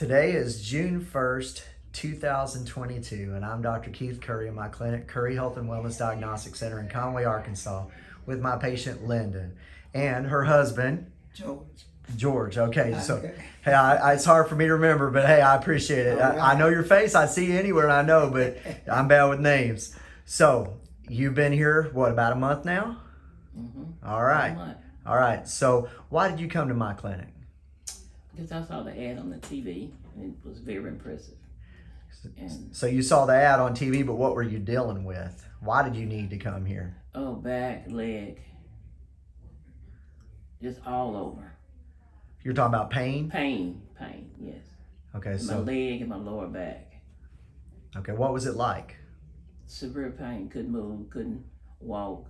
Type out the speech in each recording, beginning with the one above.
Today is June 1st, 2022, and I'm Dr. Keith Curry in my clinic, Curry Health and Wellness Diagnostic Center in Conway, Arkansas, with my patient Linda and her husband, George. George. Okay, so Okay. hey, I, I- it's hard for me to remember, but hey, I appreciate it. All I, I know your face, I see you anywhere, I know, but I'm bad with names. So you've been here what about a month now? Mm-hmm. All right, all right. So why did you come to my clinic? Because I saw the ad on the TV and it was very impressive. And So you saw the ad on TV, but what were you dealing with? Why did you need to come here? oh, back, leg, just all over. You're talking about pain. Pain, pain, yes. Okay, so my leg and my lower back. okay, what was it like? Severe pain, couldn't move, couldn't walk,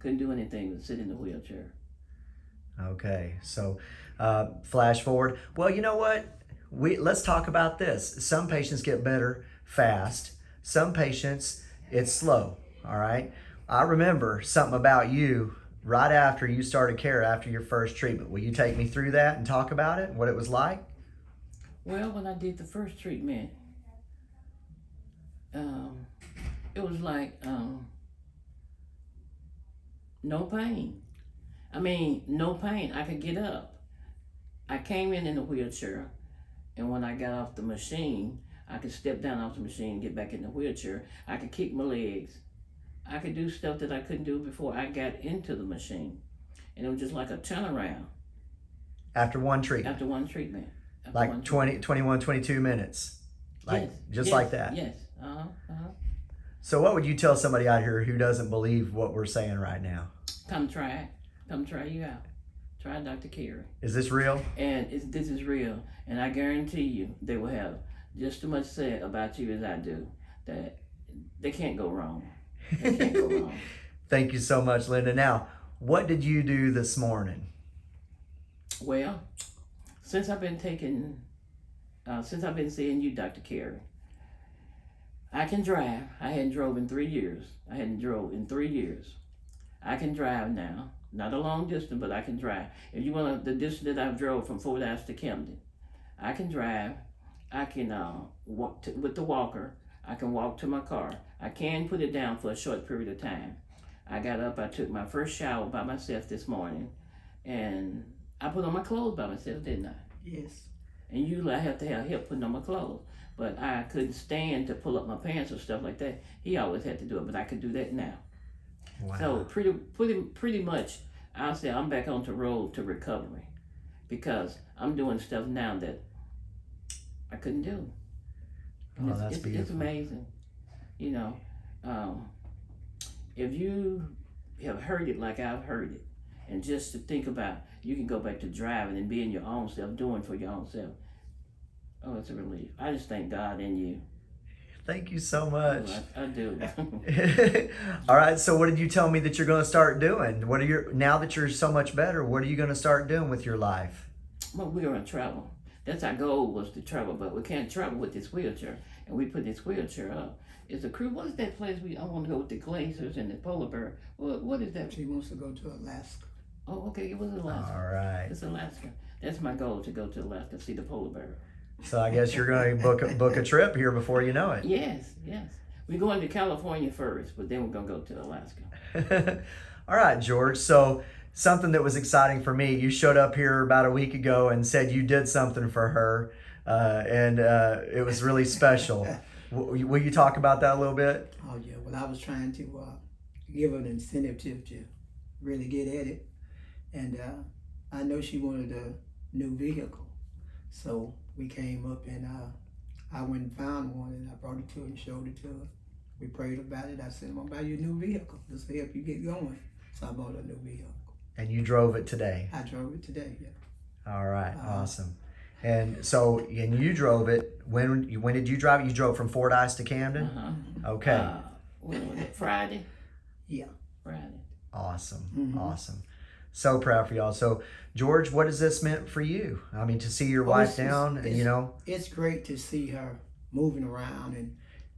couldn't do anything but sit in the wheelchair. Okay, so uh, flash forward. Well, you know what? We let's talk about this. Some patients get better fast. Some patients it's slow. All right. I remember something about you right after you started care after your first treatment. Will you take me through that and talk about it? What it was like? Well, when I did the first treatment, um, it was like um, no pain. I mean, no pain. I could get up. I came in in a wheelchair, and when I got off the machine, I could step down off the machine, get back in the wheelchair. I could kick my legs. I could do stuff that I couldn't do before I got into the machine, and it was just like a turnaround After one treatment, after one treatment. After like one 20, 21, 22 minutes, like Yes, just yes, like that. Yes. Uh huh. Uh-huh. So, what would you tell somebody out here who doesn't believe what we're saying right now? Come try it. Come try you out. Try Dr. Curry. Is this real? And this is real. And I guarantee you they will have just as much said about you as I do. That they can't go wrong. They can't go wrong. Thank you so much, Linda. Now, what did you do this morning? Well, since I've been taking, uh, since I've been seeing you, Dr. Curry, I can drive. I hadn't drove in three years. I hadn't drove in three years. I can drive now. Not a long distance, but I can drive. If you want the distance that I've drove from Fordyce to Camden, I can drive. I can uh, walk to, with the walker. I can walk to my car. I can put it down for a short period of time. I got up. I took my first shower by myself this morning, and I put on my clothes by myself, didn't I? Yes. And usually I have to have help putting on my clothes. But I couldn't stand to pull up my pants or stuff like that. He always had to do it, but I could do that now. Wow. So pretty, pretty, pretty much, I'll say I'm back on the road to recovery, because I'm doing stuff now that I couldn't do. And Oh, it's, that's it's, it's amazing, you know. Um, if you have heard it like I've heard it, and just to think about, you can go back to driving and being your own self, doing for your own self. Oh, it's a relief. I just thank God in you. Thank you so much. Oh, I, I do. All right. So, what did you tell me that you're going to start doing? What are your now that you're so much better? What are you going to start doing with your life? Well, we're gonna travel. That's our goal was to travel, but we can't travel with this wheelchair. And we put this wheelchair up. It's a crew. What is that place we? I want to go with the glaciers and the polar bear. What? What is that? She wants to go to Alaska. Oh, okay. It was Alaska. All right. It's Alaska. That's my goal to go to Alaska to see the polar bear. So, I guess you're going to book a, book a trip here before you know it. Yes, yes. We're going to California first, but then we're gonna go to Alaska. All right, George. So, something that was exciting for me. You showed up here about a week ago and said you did something for her, uh, and uh, it was really special. W- Will you talk about that a little bit? Oh yeah. Well, I was trying to uh, give her an incentive to, to really get at it, and uh, I know she wanted a new vehicle, so we came up and uh, I went and found one, and I brought it to her and showed it to her. We prayed about it. I said, "I'm gonna buy you a new vehicle. This will help you get going." So I bought a new vehicle. And you drove it today. I drove it today. Yeah. All right, Uh-huh. awesome. And so, and you drove it. When when did you drive it? You drove from Fordyce to Camden. Uh-huh. Okay, Uh, when was it? Friday. Yeah. Friday. awesome, Mhm. awesome. So proud for y'all. So, George, what has this meant for you? I mean, to see your Oh, wife it's- it's- down, and you know, it's great to see her moving around and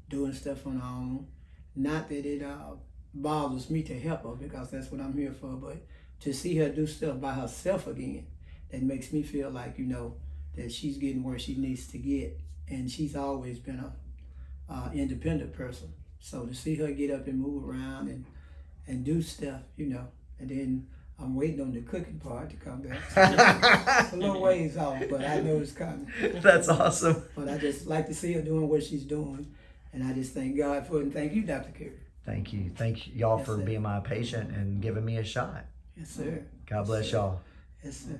doing stuff on her own. Not that it uh, bothers me to help her because that's what I'm here for, but to see her do stuff by herself again, that makes me feel like, you know, that she's getting where she needs to get, and she's always been a uh, independent person. So to see her get up and move around and and do stuff, you know, and then I'm waiting on the cooking part to come back. it's a little ways off, but I know it's coming. That's awesome. But I just like to see her doing what she's doing, and I just thank God for it. And thank you, Dr. Curry. Thank you. Thank y'all Yes, for sir. being my patient and giving me a shot. Yes, sir. God bless sir. y'all. Yes, sir.